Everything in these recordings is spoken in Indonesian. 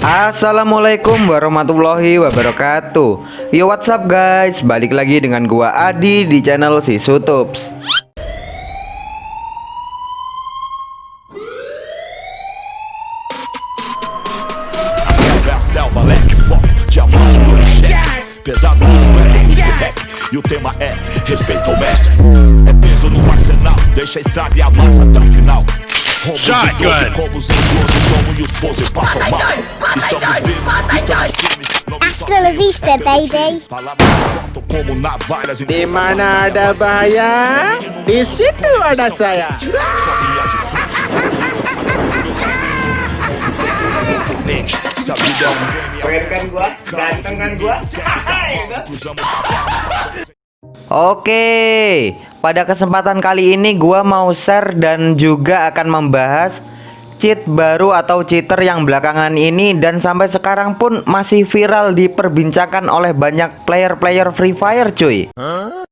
Assalamualaikum warahmatullahi wabarakatuh. Yo what's up guys? Balik lagi dengan gua Adi di channel si Sutups selva, leque foco, diamante do cheque Pesado no suéter, whisky rap E o tema é respeito ao mestre. É peso no arsenal, deixa a estrada e amassa até o final Shotgun. Hasta la vista, baby. De manada baia, de situ ada saya. Keren kan gua, ganteng kan gua. Oke, pada kesempatan kali ini gua mau share dan juga akan membahas cheat baru atau cheater yang belakangan ini dan sampai sekarang pun masih viral diperbincangkan oleh banyak player-player Free Fire cuy. Huh?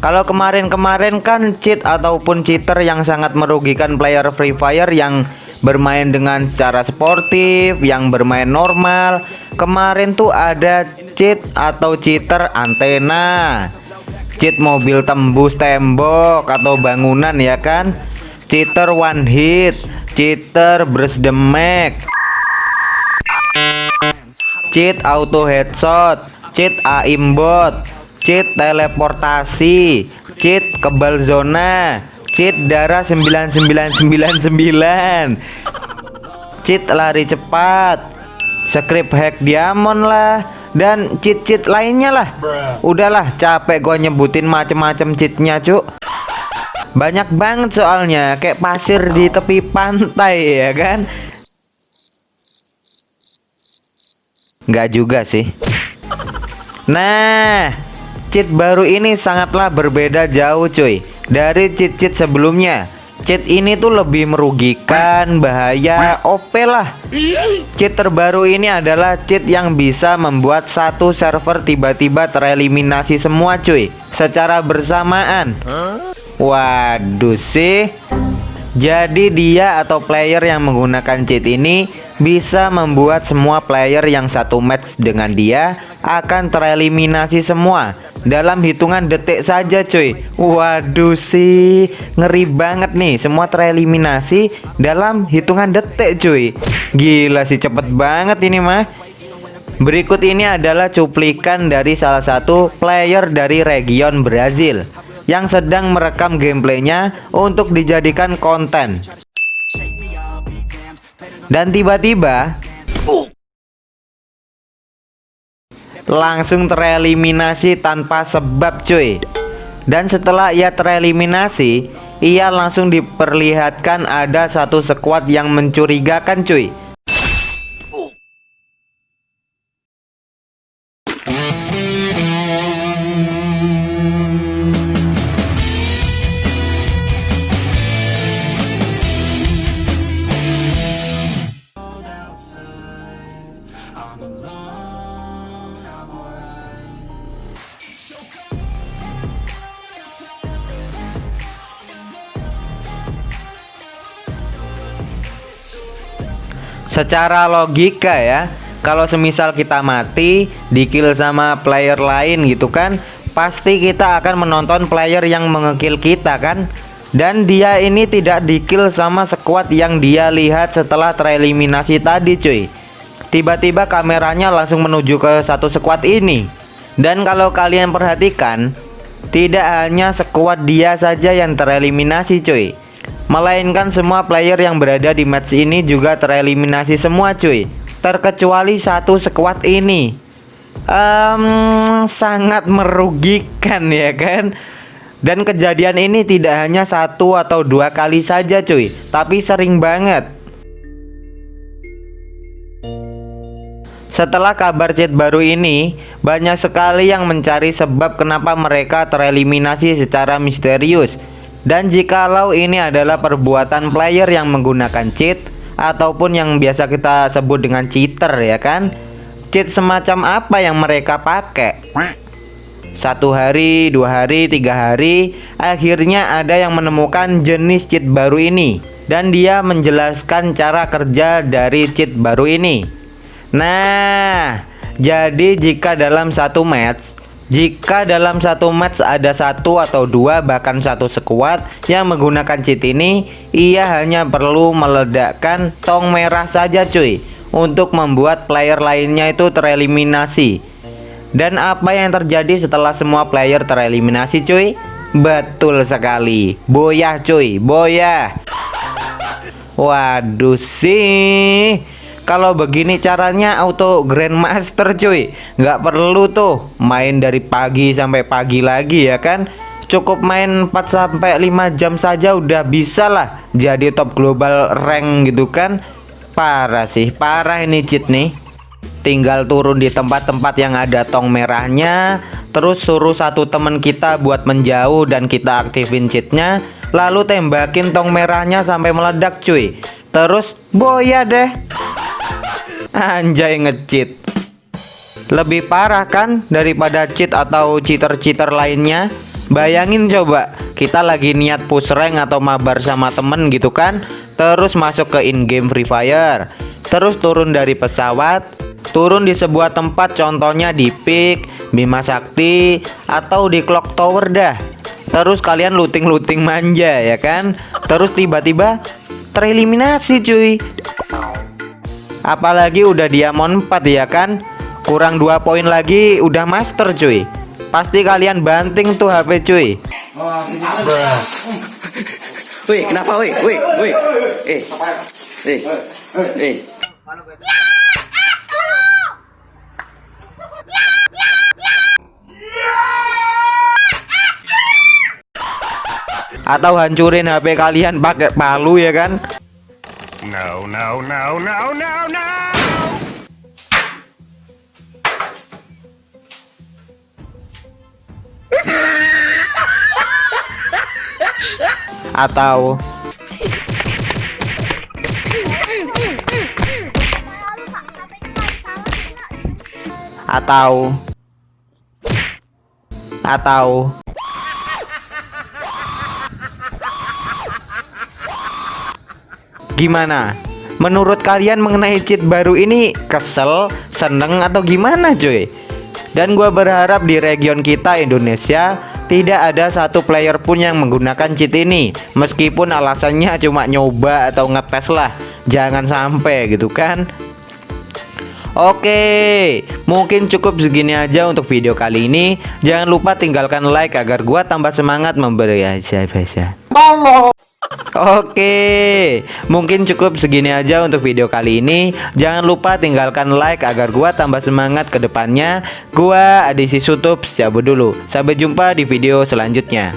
Kalau kemarin-kemarin kan cheat ataupun cheater yang sangat merugikan player Free Fire yang bermain dengan secara sportif, yang bermain normal. Kemarin tuh ada cheat atau cheater antena. Cheat mobil tembus tembok atau bangunan ya kan. Cheater one hit, cheater the mag. Cheat auto headshot, cheat aimbot, cheat teleportasi. Cheat kebal zona. Cheat darah 9999 cheat lari cepat. Script hack diamond lah. Dan cheat-cheat lainnya lah. Udahlah capek gue nyebutin macem-macem cheatnya cuk. Banyak banget soalnya kayak pasir di tepi pantai ya kan? Nggak juga sih. Nah cheat baru ini sangatlah berbeda jauh cuy. Dari cheat-cheat sebelumnya cheat ini tuh lebih merugikan bahaya OP lah. Cheat terbaru ini adalah cheat yang bisa membuat satu server tiba-tiba tereliminasi semua cuy. Secara bersamaan. Waduh sih jadi dia atau player yang menggunakan cheat ini bisa membuat semua player yang satu match dengan dia akan tereliminasi semua. Dalam hitungan detik saja cuy. Waduh sih. Ngeri banget nih. Semua tereliminasi dalam hitungan detik cuy. Gila sih cepet banget ini mah. Berikut ini adalah cuplikan dari salah satu player dari region Brazil yang sedang merekam gameplaynya untuk dijadikan konten. Dan tiba-tiba langsung tereliminasi tanpa sebab cuy. Dan setelah ia tereliminasi, ia langsung diperlihatkan ada satu squad yang mencurigakan cuy. Secara logika ya kalau semisal kita mati di kill sama player lain gitu kan pasti kita akan menonton player yang mengekill kita kan. Dan dia ini tidak di kill sama squad yang dia lihat setelah tereliminasi tadi cuy. Tiba-tiba kameranya langsung menuju ke satu squad ini. Dan kalau kalian perhatikan tidak hanya squad dia saja yang tereliminasi cuy Melainkan semua player yang berada di match ini juga tereliminasi semua cuy. Terkecuali satu squad ini. Um, Sangat merugikan ya kan? Dan kejadian ini tidak hanya satu atau dua kali saja cuy. Tapi sering banget. Setelah kabar chat baru ini, banyak sekali yang mencari sebab kenapa mereka tereliminasi secara misterius dan jikalau ini adalah perbuatan player yang menggunakan cheat ataupun yang biasa kita sebut dengan cheater ya kan? Cheat semacam apa yang mereka pakai? Satu hari, dua hari, tiga hari Akhirnya ada yang menemukan jenis cheat baru ini. Dan dia menjelaskan cara kerja dari cheat baru ini. Nah Jadi jika dalam satu match jika dalam satu match ada satu atau dua bahkan satu sekuat yang menggunakan cheat ini Ia hanya perlu meledakkan tong merah saja cuy Untuk membuat player lainnya itu tereliminasi. Dan apa yang terjadi setelah semua player tereliminasi cuy? Betul sekali. Boyah cuy, boyah. Waduh sih kalau begini caranya auto grandmaster cuy. Nggak perlu tuh main dari pagi sampai pagi lagi ya kan? Cukup main 4 sampai 5 jam saja udah bisa lah jadi top global rank gitu kan? Parah sih parah ini cheat nih. Tinggal turun di tempat-tempat yang ada tong merahnya terus suruh satu temen kita buat menjauh dan kita aktifin cheatnya lalu tembakin tong merahnya sampai meledak cuy. Terus boya deh Anjay ngecheat Lebih parah kan daripada cheat atau cheater-cheater lainnya? Bayangin coba kita lagi niat push rank atau mabar sama temen gitu kan? Terus masuk ke in-game Free Fire. Terus turun dari pesawat Turun di sebuah tempat contohnya di Peak, Bima Sakti Atau di Clock Tower dah. Terus kalian looting-looting manja ya kan? Terus tiba-tiba tereliminasi cuy Apalagi udah diamond 4 ya kan Kurang dua poin lagi udah master cuy Pasti kalian banting tuh HP cuy Wih, kenapa wih? Wih, wih. Eh. Eh. Eh. Atau hancurin HP kalian pakai palu ya kan No, no, no, no, no, no! Atau. Atau. Atau Gimana? Menurut kalian mengenai cheat baru ini kesel, seneng atau gimana cuy? Dan gue berharap di region kita Indonesia tidak ada satu player pun yang menggunakan cheat ini Meskipun alasannya cuma nyoba atau ngetes lah Jangan sampai gitu kan Oke, mungkin cukup segini aja untuk video kali ini. Jangan lupa tinggalkan like agar gua tambah semangat memberi aja biasa. Oke, mungkin cukup segini aja untuk video kali ini. Jangan lupa tinggalkan like agar gua tambah semangat ke depannya. Gua Adisi Sutup, cabut dulu. Sampai jumpa di video selanjutnya.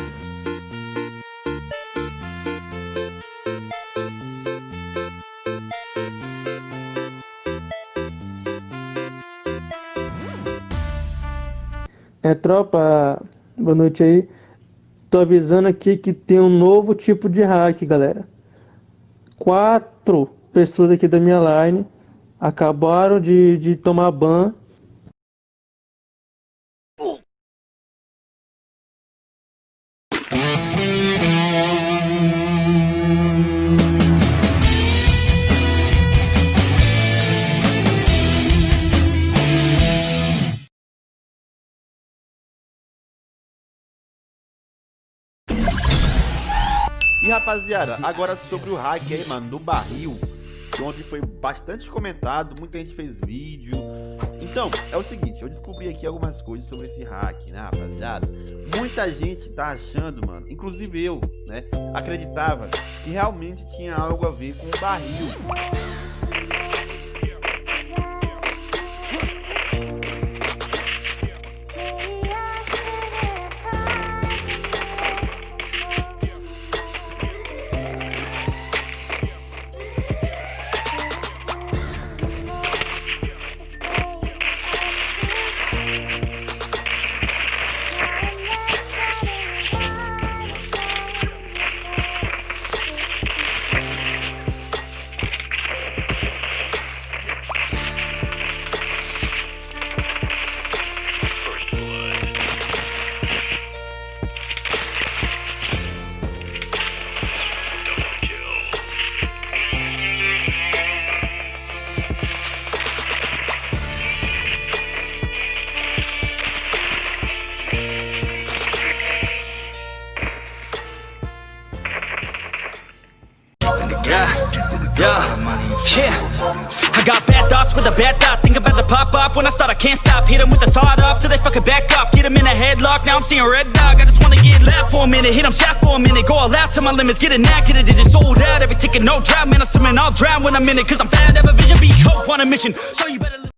É, tropa, boa. Tô avisando aqui que tem um novo tipo de hack, galera. Quatro pessoas aqui da minha line acabaram de, de tomar ban E rapaziada, agora sobre o hack aí, mano, do barril. Que ontem foi bastante comentado, muita gente fez vídeo. Então, é o seguinte, eu descobri aqui algumas coisas sobre esse hack, né, rapaziada? Muita gente tá achando, mano, inclusive eu, né, acreditava que realmente tinha algo a ver com o barril. Yeah, yeah. I got bad thoughts with a bad thought. Think about to pop off when I start. I can't stop. Hit 'em with the sawed off till they fucking back off. Get 'em in a headlock. Now I'm seeing red dog. I just wanna get loud for a minute. Hit 'em shot for a minute. Go all out to my limits. Get a knack, get a digit sold out. Every ticket, no drought. Man, I'm swimming, I'll drown when I'm in it. Cause I'm bad, have a vision, be hope on a mission. So you better.